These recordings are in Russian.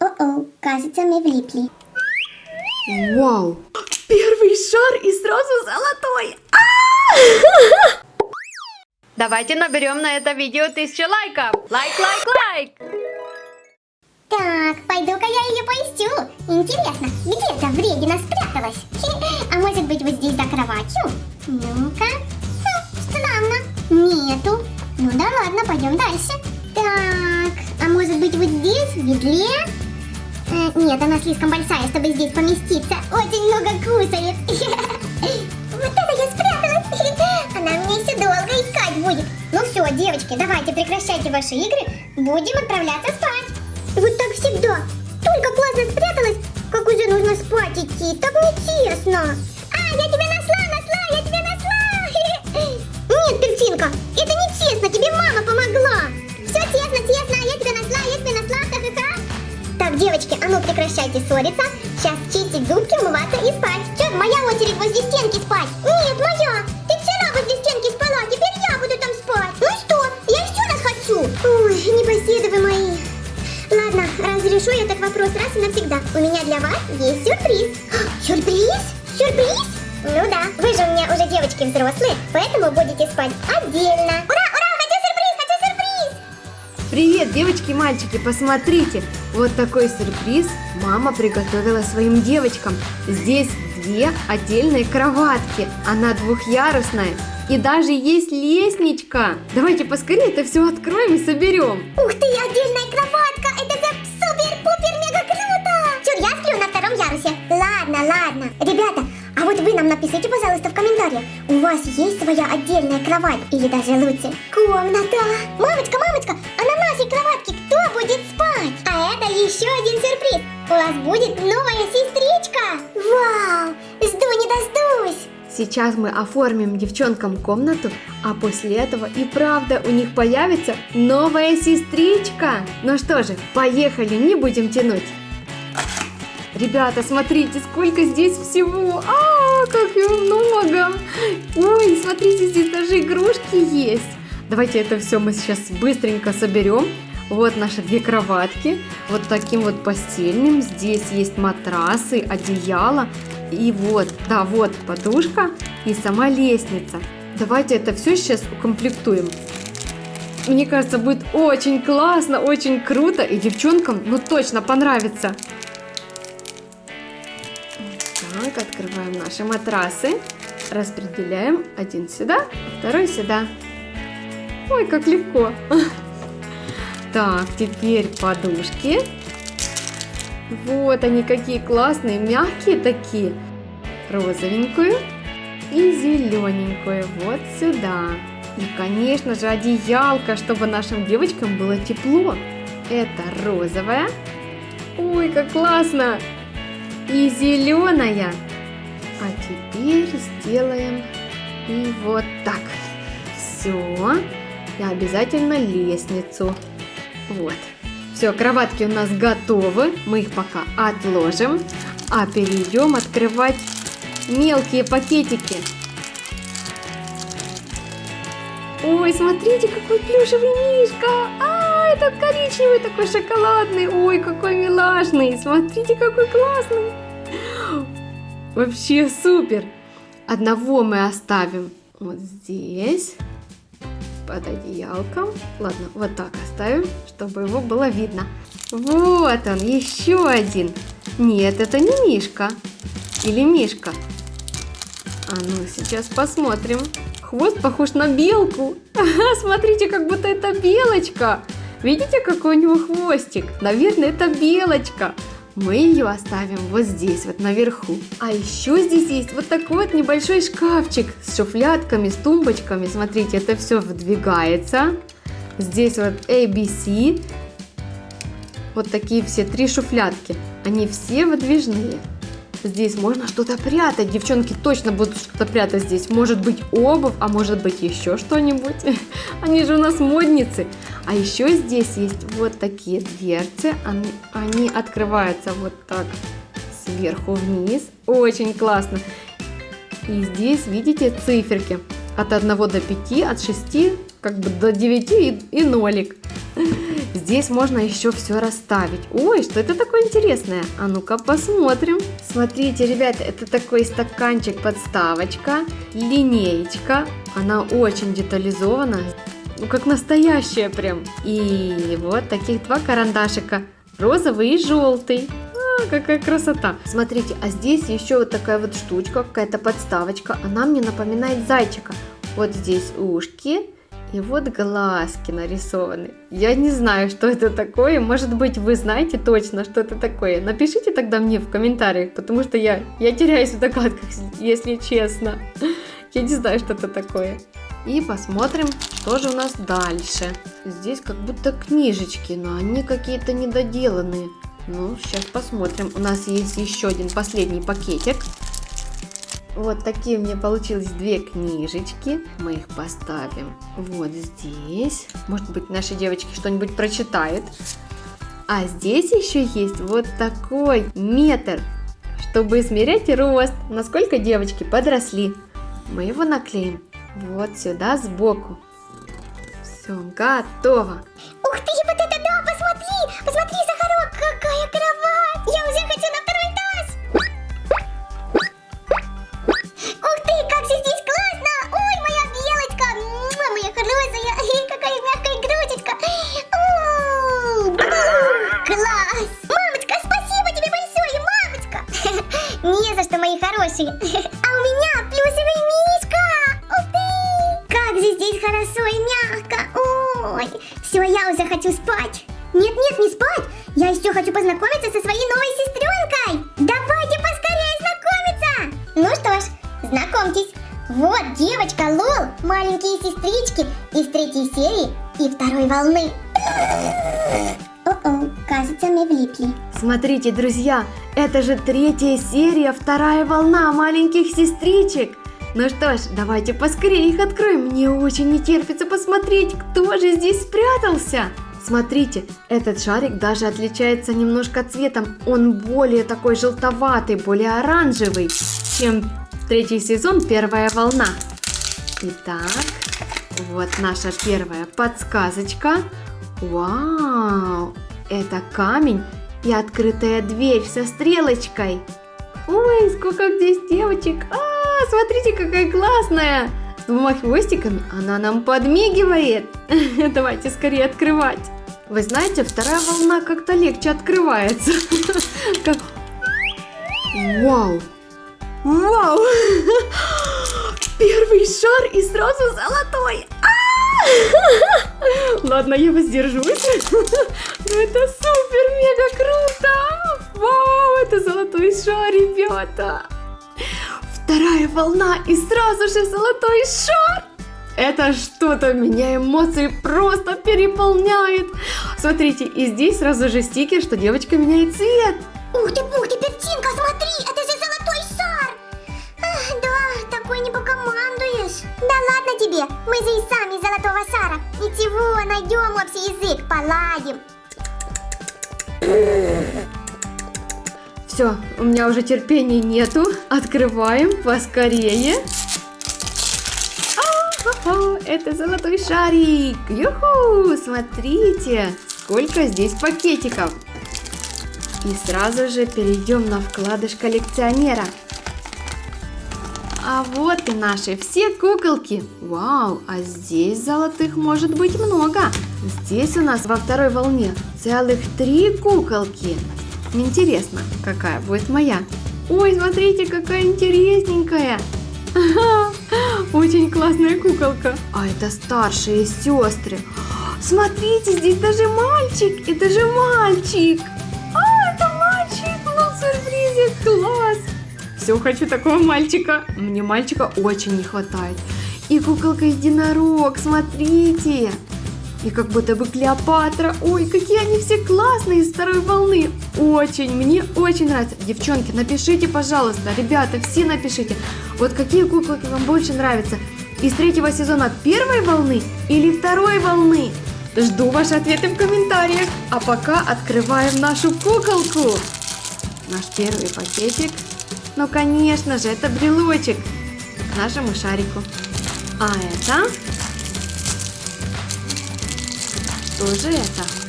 О-о, кажется, мы влипли. Вау! Первый шар и сразу золотой! Давайте наберем на это видео тысячу лайков! Лайк, лайк, лайк! Так, пойду-ка я ее поищу. Интересно, где эта вредина спряталась? Хе, А может быть вот здесь за кроватью? Ну-ка. Хм, странно. Нету. Ну да ладно, пойдем дальше. Так, а может быть вот здесь, в ведле? Э, нет, она слишком большая, чтобы здесь поместиться. Очень много кусает. Вот это я спряталась. Она меня еще долго искать будет. Ну все, девочки, давайте прекращайте ваши игры. Будем отправляться спать. Вот так всегда. Только классно спряталась, как уже нужно спать идти. Так нечестно. А, я тебя ссориться. Сейчас чистить зубки, умываться и спать. Че, моя очередь возле стенки спать? Нет, моя. Ты вчера возле стенки спала, теперь я буду там спать. Ну что, я еще раз хочу. Ой, непоседы вы мои. Ладно, разрешу я этот вопрос раз и навсегда. У меня для вас есть сюрприз. Сюрприз? Сюрприз? Ну да, вы же у меня уже девочки взрослые, поэтому будете спать отдельно. Ура, Привет, девочки и мальчики, посмотрите! Вот такой сюрприз мама приготовила своим девочкам. Здесь две отдельные кроватки, она двухъярусная. И даже есть лестничка. Давайте поскорее это все откроем и соберем. Ух ты, отдельная кроватка! Это же супер-пупер-мега круто! Чур, я сплю на втором ярусе. Ладно, ладно. Ребята, а вот вы нам напишите, пожалуйста, в комментариях, у вас есть своя отдельная кровать? Или даже лучше, комната? Мамочка, мамочка, а на нашей кроватке кто будет спать? А это еще один сюрприз. У вас будет новая сестричка. Вау, жду не дождусь. Сейчас мы оформим девчонкам комнату, а после этого и правда у них появится новая сестричка. Ну что же, поехали, не будем тянуть. Ребята, смотрите, сколько здесь всего. А, как его много. Ой, смотрите, здесь даже игрушки есть. Давайте это все мы сейчас быстренько соберем. Вот наши две кроватки, вот таким вот постельным. Здесь есть матрасы, одеяло. И вот, да, вот подушка и сама лестница. Давайте это все сейчас укомплектуем. Мне кажется, будет очень классно, очень круто. И девчонкам, ну точно понравится. Так, открываем наши матрасы. Распределяем один сюда, второй сюда. Ой, как легко. Так, теперь подушки. Вот они какие классные, мягкие такие. Розовенькую и зелененькую вот сюда. И, конечно же, одеялка, чтобы нашим девочкам было тепло. Это розовая. Ой, как классно! И зеленая. А теперь сделаем и вот так. Все. И обязательно лестницу. Вот. Все, кроватки у нас готовы. Мы их пока отложим. А перейдем открывать мелкие пакетики. Ой, смотрите, какой плюшевый мишка. А, этот коричневый такой шоколадный. Ой, какой милашный. Смотрите, какой классный. Вообще супер. Одного мы оставим вот здесь под одеялком. Ладно, вот так оставим, чтобы его было видно. Вот он, еще один. Нет, это не Мишка. Или Мишка. А ну, сейчас посмотрим. Хвост похож на белку. Смотрите, как будто это белочка. Видите, какой у него хвостик? Наверное, это белочка. Мы ее оставим вот здесь, вот наверху. А еще здесь есть вот такой вот небольшой шкафчик с шуфлятками, с тумбочками. Смотрите, это все выдвигается. Здесь вот ABC. Вот такие все три шуфлятки. Они все выдвижные. Здесь можно что-то прятать. Девчонки точно будут что-то прятать здесь. Может быть обувь, а может быть еще что-нибудь. Они же у нас модницы. А еще здесь есть вот такие дверцы. Они, они открываются вот так сверху вниз. Очень классно. И здесь видите циферки. От 1 до 5, от 6 как бы до 9 и, и нолик. здесь можно еще все расставить. Ой, что это такое интересное? А ну-ка посмотрим. Смотрите, ребята, это такой стаканчик-подставочка, линеечка. Она очень детализована, ну как настоящая прям. И вот таких два карандашика, розовый и желтый. А, какая красота. Смотрите, а здесь еще вот такая вот штучка, какая-то подставочка. Она мне напоминает зайчика. Вот здесь ушки и вот глазки нарисованы. Я не знаю, что это такое. Может быть, вы знаете точно, что это такое. Напишите тогда мне в комментариях, потому что я, я теряюсь в догадках, если честно. Я не знаю, что это такое. И посмотрим, что же у нас дальше. Здесь как будто книжечки, но они какие-то недоделанные. Ну, сейчас посмотрим. У нас есть еще один последний пакетик. Вот такие у меня получились две книжечки. Мы их поставим вот здесь. Может быть, наши девочки что-нибудь прочитают. А здесь еще есть вот такой метр, чтобы измерять рост, насколько девочки подросли. Мы его наклеим вот сюда сбоку. Все, готово. Ух ты, вот девочка Лол, маленькие сестрички из третьей серии и второй волны. О-о, кажется, мы влипли. Смотрите, друзья, это же третья серия, вторая волна маленьких сестричек. Ну что ж, давайте поскорее их откроем. Мне очень не терпится посмотреть, кто же здесь спрятался. Смотрите, этот шарик даже отличается немножко цветом. Он более такой желтоватый, более оранжевый, чем третий сезон, первая волна. Итак, вот наша первая подсказочка. Вау, это камень и открытая дверь со стрелочкой. Ой, сколько здесь девочек. А, смотрите, какая классная. С двумя хвостиками она нам подмигивает. Давайте скорее открывать. Вы знаете, вторая волна как-то легче открывается. Вау! Вау! Первый шар и сразу золотой. А! Ладно, я воздержусь. Ну это супер, мега круто. Вау, это золотой шар, ребята. Вторая волна и сразу же золотой шар. Это что-то меня эмоции просто переполняет. Смотрите, и здесь сразу же стикер, что девочка меняет цвет. Ух ты, ух ты, Пертинка, смотри, это Да ладно тебе, мы же и сами золотого шара. Ничего, найдем общий язык, поладим. Все, у меня уже терпения нету. Открываем поскорее. А-ха-ха, это золотой шарик. Юху, смотрите, сколько здесь пакетиков. И сразу же перейдем на вкладыш коллекционера. А вот и наши все куколки. Вау, а здесь золотых может быть много. Здесь у нас во второй волне целых три куколки. Интересно, какая будет моя. Ой, смотрите, какая интересненькая. Очень классная куколка. А это старшие сестры. Смотрите, здесь даже мальчик. Это же мальчик. А, это мальчик. Ну, сюрпризик, класс. Все, хочу такого мальчика. Мне мальчика очень не хватает. И куколка единорог, смотрите. И как будто бы Клеопатра. Ой, какие они все классные из второй волны. Очень, мне очень нравится. Девчонки, напишите, пожалуйста. Ребята, все напишите. Вот какие куколки вам больше нравятся. Из третьего сезона первой волны или второй волны? Жду ваши ответы в комментариях. А пока открываем нашу куколку. Наш первый пакетик. Ну, конечно же, это брелочек к нашему шарику. А это... Что же это?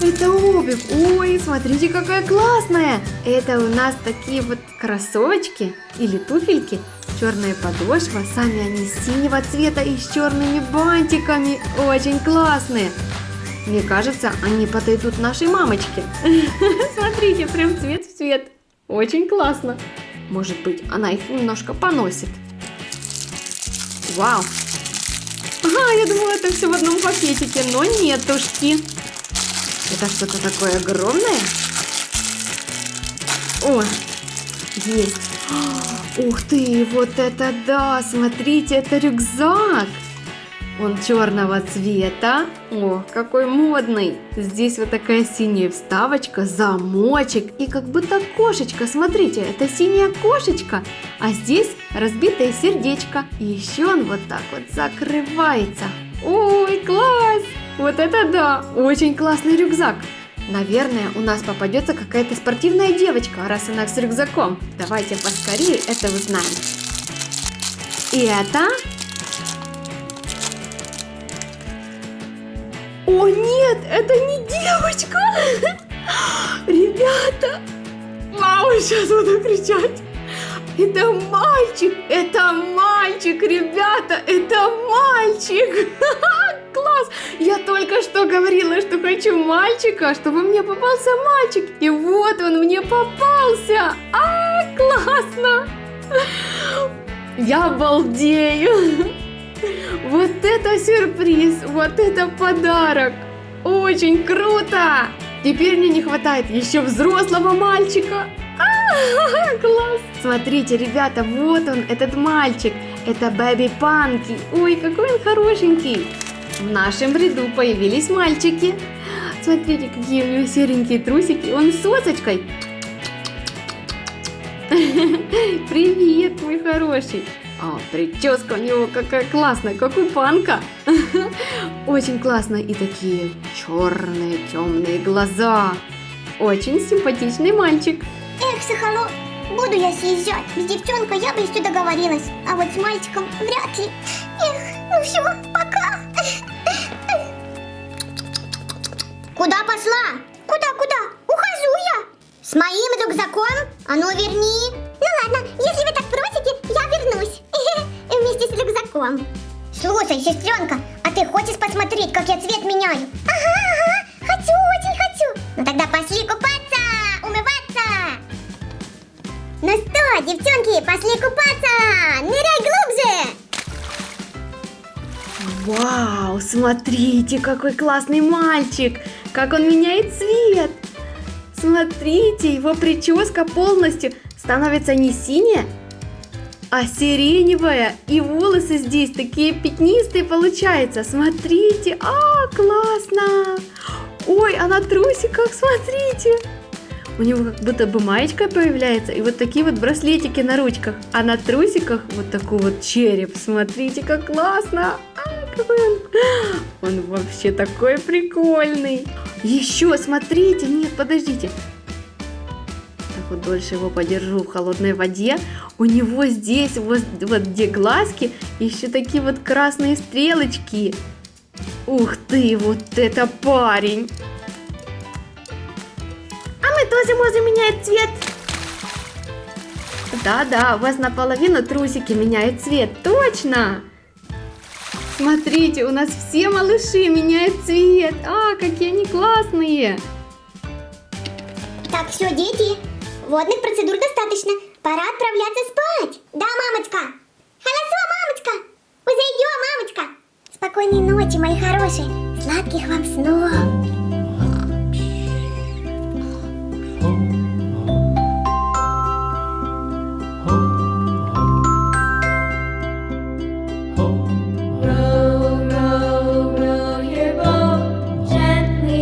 Это обувь. Ой, смотрите, какая классная. Это у нас такие вот кроссовочки или туфельки. Черная подошва. Сами они синего цвета и с черными бантиками. Очень классные. Мне кажется, они подойдут нашей мамочке. Смотрите, прям цвет в цвет. Очень классно. Может быть, она их немножко поносит. Вау. Ага, я думала, это все в одном пакетике, но нетушки. Это что-то такое огромное? О, есть. Ух ты, вот это да! Смотрите, это рюкзак! Он черного цвета. О, какой модный. Здесь вот такая синяя вставочка, замочек и как будто кошечка. Смотрите, это синяя кошечка. А здесь разбитое сердечко. И еще он вот так вот закрывается. Ой, класс! Вот это да! Очень классный рюкзак. Наверное, у нас попадется какая-то спортивная девочка, раз она с рюкзаком. Давайте поскорее это узнаем. И это О нет, это не девочка! Ребята! Вау, сейчас буду кричать! Это мальчик! Это мальчик, ребята! Это мальчик! Класс! Я только что говорила, что хочу мальчика, чтобы мне попался мальчик. И вот он мне попался! А, классно! Я обалдею! Вот это сюрприз! Вот это подарок! Очень круто! Теперь мне не хватает еще взрослого мальчика. А, класс! Смотрите, ребята, вот он, этот мальчик. Это Бэби Панки. Ой, какой он хорошенький. В нашем ряду появились мальчики. Смотрите, какие у него серенькие трусики. Он с сосочкой. Привет, мой хороший. А, прическа у него какая классная, как у панка. Очень классно. И такие черные, темные глаза. Очень симпатичный мальчик. Эх, Сахало, буду я съезжать. С девчонкой я бы еще договорилась. А вот с мальчиком вряд ли. Эх, ну все, пока. Куда пошла? Куда, куда? Ухожу я. С моим рюкзаком? А ну верни. Ну ладно, если вы так просите, я вернусь. С рюкзаком. Слушай, сестренка, а ты хочешь посмотреть, как я цвет меняю? Ага, ага, хочу, очень хочу. Ну тогда пошли купаться, умываться. Ну что, девчонки, пошли купаться. Ныряй глубже. Вау, смотрите, какой классный мальчик. Как он меняет цвет. Смотрите, его прическа полностью становится не синяя, а сиреневая. И волосы здесь такие пятнистые получаются. Смотрите, а, классно. Ой, а на трусиках, смотрите. У него как будто бы маечка появляется и вот такие вот браслетики на ручках. А на трусиках вот такой вот череп. Смотрите, как классно. А, какой он. Он вообще такой прикольный. Еще, смотрите, нет, подождите вот дольше его подержу в холодной воде, у него здесь, вот, вот где глазки, еще такие вот красные стрелочки. Ух ты, вот это парень! А мы тоже можем менять цвет. Да-да, у вас наполовину трусики меняют цвет, точно! Смотрите, у нас все малыши меняют цвет. А, какие они классные! Так, все, дети, Водных процедур достаточно. Пора отправляться спать. Да, мамочка? Хорошо, мамочка. Уже мамочка. Спокойной ночи, мои хорошие. Сладких вам снов.